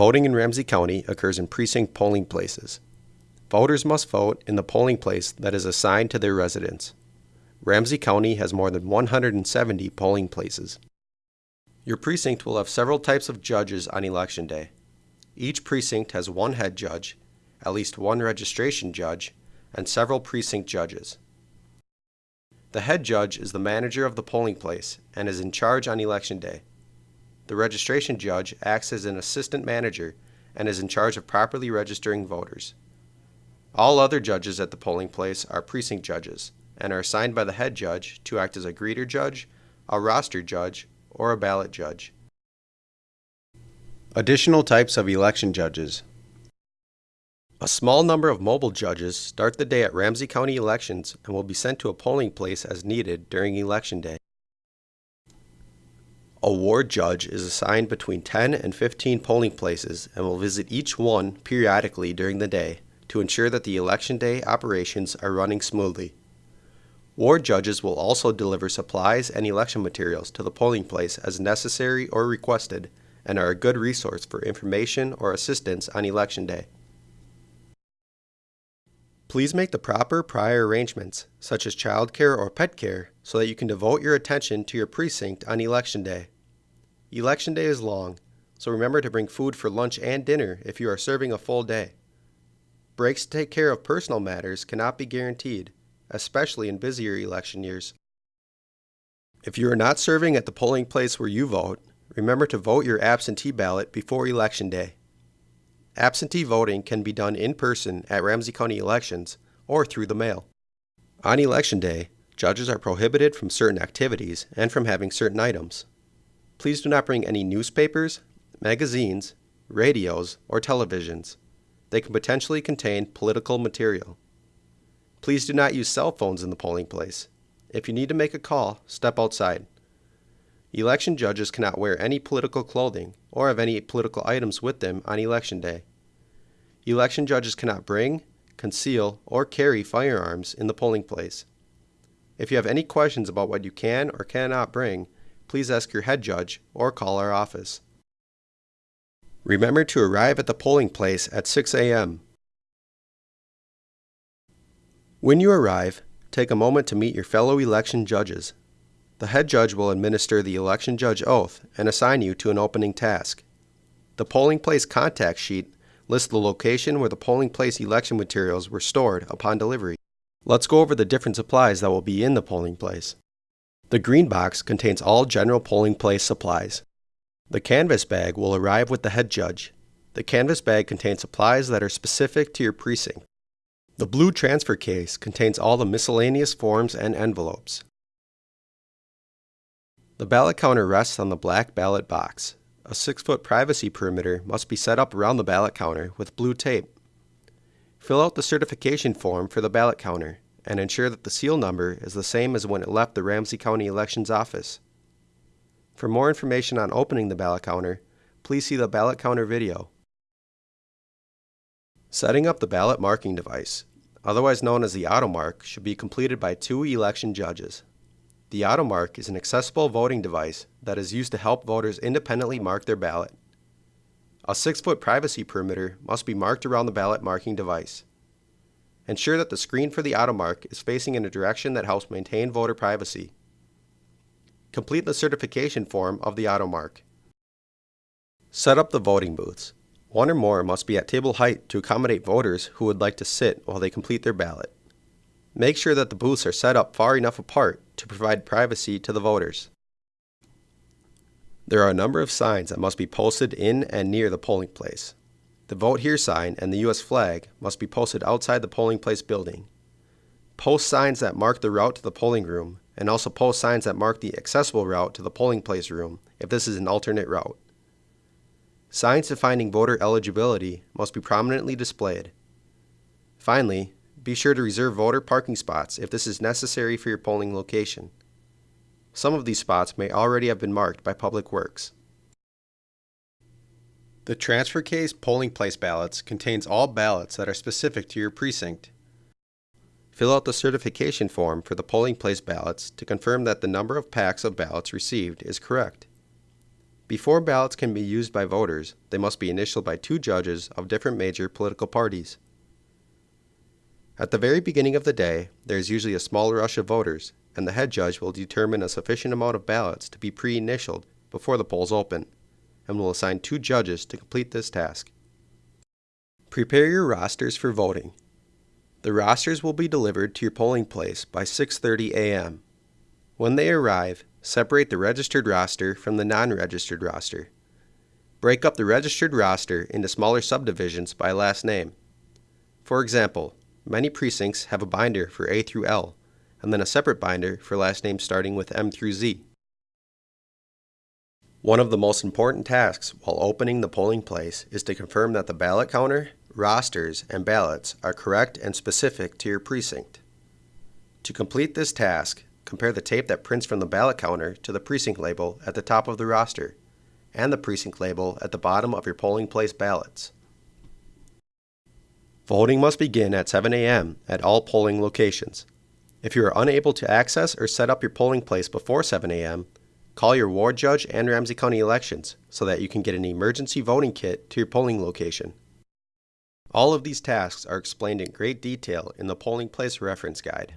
Voting in Ramsey County occurs in precinct polling places. Voters must vote in the polling place that is assigned to their residence. Ramsey County has more than 170 polling places. Your precinct will have several types of judges on election day. Each precinct has one head judge, at least one registration judge, and several precinct judges. The head judge is the manager of the polling place and is in charge on election day. The registration judge acts as an assistant manager and is in charge of properly registering voters. All other judges at the polling place are precinct judges and are assigned by the head judge to act as a greeter judge, a roster judge, or a ballot judge. Additional types of election judges. A small number of mobile judges start the day at Ramsey County elections and will be sent to a polling place as needed during election day. A ward judge is assigned between 10 and 15 polling places and will visit each one periodically during the day to ensure that the election day operations are running smoothly. Ward judges will also deliver supplies and election materials to the polling place as necessary or requested and are a good resource for information or assistance on election day. Please make the proper prior arrangements, such as childcare or pet care, so that you can devote your attention to your precinct on election day. Election day is long, so remember to bring food for lunch and dinner if you are serving a full day. Breaks to take care of personal matters cannot be guaranteed, especially in busier election years. If you are not serving at the polling place where you vote, remember to vote your absentee ballot before election day. Absentee voting can be done in person at Ramsey County elections or through the mail. On election day, judges are prohibited from certain activities and from having certain items. Please do not bring any newspapers, magazines, radios, or televisions. They can potentially contain political material. Please do not use cell phones in the polling place. If you need to make a call, step outside. Election judges cannot wear any political clothing or have any political items with them on election day. Election judges cannot bring, conceal, or carry firearms in the polling place. If you have any questions about what you can or cannot bring, please ask your head judge or call our office. Remember to arrive at the polling place at 6 a.m. When you arrive, take a moment to meet your fellow election judges. The head judge will administer the election judge oath and assign you to an opening task. The polling place contact sheet lists the location where the polling place election materials were stored upon delivery. Let's go over the different supplies that will be in the polling place. The green box contains all general polling place supplies. The canvas bag will arrive with the head judge. The canvas bag contains supplies that are specific to your precinct. The blue transfer case contains all the miscellaneous forms and envelopes. The ballot counter rests on the black ballot box. A 6-foot privacy perimeter must be set up around the ballot counter with blue tape. Fill out the certification form for the ballot counter and ensure that the seal number is the same as when it left the Ramsey County Elections Office. For more information on opening the ballot counter, please see the ballot counter video. Setting up the ballot marking device, otherwise known as the AutoMark, should be completed by two election judges. The AutoMark is an accessible voting device that is used to help voters independently mark their ballot. A 6-foot privacy perimeter must be marked around the ballot marking device. Ensure that the screen for the AutoMark is facing in a direction that helps maintain voter privacy. Complete the certification form of the AutoMark. Set up the voting booths. One or more must be at table height to accommodate voters who would like to sit while they complete their ballot. Make sure that the booths are set up far enough apart to provide privacy to the voters. There are a number of signs that must be posted in and near the polling place. The Vote Here sign and the U.S. flag must be posted outside the polling place building. Post signs that mark the route to the polling room and also post signs that mark the accessible route to the polling place room if this is an alternate route. Signs defining voter eligibility must be prominently displayed. Finally, be sure to reserve voter parking spots if this is necessary for your polling location. Some of these spots may already have been marked by Public Works. The transfer case polling place ballots contains all ballots that are specific to your precinct. Fill out the certification form for the polling place ballots to confirm that the number of packs of ballots received is correct. Before ballots can be used by voters, they must be initialed by two judges of different major political parties. At the very beginning of the day, there is usually a small rush of voters, and the head judge will determine a sufficient amount of ballots to be pre initialed before the polls open, and will assign two judges to complete this task. Prepare your rosters for voting. The rosters will be delivered to your polling place by 6:30 a.m. When they arrive, separate the registered roster from the non-registered roster. Break up the registered roster into smaller subdivisions by last name. For example, many precincts have a binder for A through L, and then a separate binder for last names starting with M through Z. One of the most important tasks while opening the polling place is to confirm that the ballot counter, rosters, and ballots are correct and specific to your precinct. To complete this task, compare the tape that prints from the ballot counter to the precinct label at the top of the roster and the precinct label at the bottom of your polling place ballots. Voting must begin at 7 a.m. at all polling locations. If you are unable to access or set up your polling place before 7 a.m., call your ward judge and Ramsey County elections so that you can get an emergency voting kit to your polling location. All of these tasks are explained in great detail in the polling place reference guide.